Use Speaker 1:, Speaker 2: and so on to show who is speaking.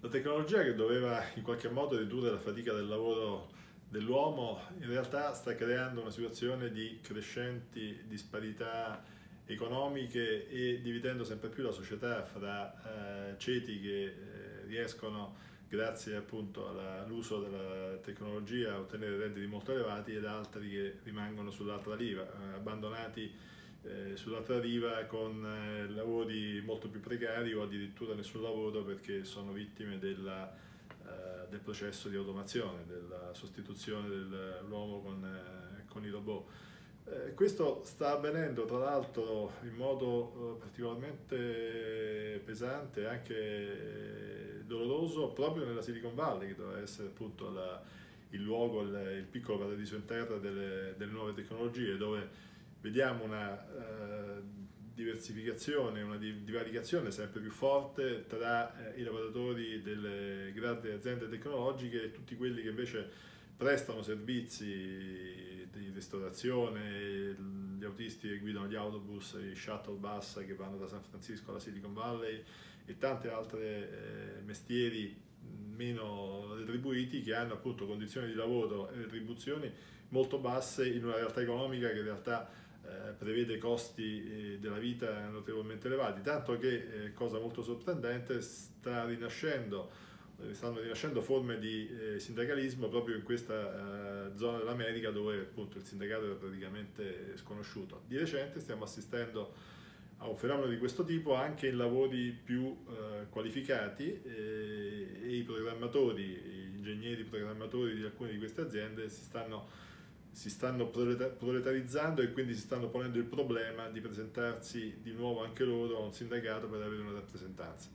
Speaker 1: La tecnologia che doveva in qualche modo ridurre la fatica del lavoro dell'uomo in realtà sta creando una situazione di crescenti disparità economiche e dividendo sempre più la società fra eh, ceti che eh, riescono grazie appunto all'uso della tecnologia a ottenere redditi molto elevati ed altri che rimangono sull'altra riva, eh, abbandonati eh, sull'altra riva con eh, lavori molto più precari o addirittura nessun lavoro perché sono vittime della, eh, del processo di automazione, della sostituzione dell'uomo con, eh, con, i robot. Eh, questo sta avvenendo tra l'altro in modo eh, particolarmente pesante e anche doloroso proprio nella Silicon Valley che doveva essere appunto la, il luogo, il, il, piccolo paradiso in terra delle, delle nuove tecnologie dove vediamo una uh, diversificazione, una divaricazione sempre più forte tra eh, i lavoratori delle grandi aziende tecnologiche e tutti quelli che invece prestano servizi di ristorazione, gli autisti che guidano gli autobus, i shuttle bus che vanno da San Francisco alla Silicon Valley e tanti altri eh, mestieri meno retribuiti che hanno appunto condizioni di lavoro e retribuzioni molto basse in una realtà economica che in realtà eh, prevede costi eh, della vita notevolmente elevati, tanto che, eh, cosa molto sorprendente, sta rinascendo, stanno rinascendo forme di sindacalismo proprio in questa zona dell'America dove appunto il sindacato era praticamente sconosciuto. Di recente stiamo assistendo a un fenomeno di questo tipo anche in lavori più qualificati e i programmatori, gli ingegneri programmatori di alcune di queste aziende si stanno si stanno proletarizzando e quindi si stanno ponendo il problema di presentarsi di nuovo anche loro a un sindacato per avere una rappresentanza.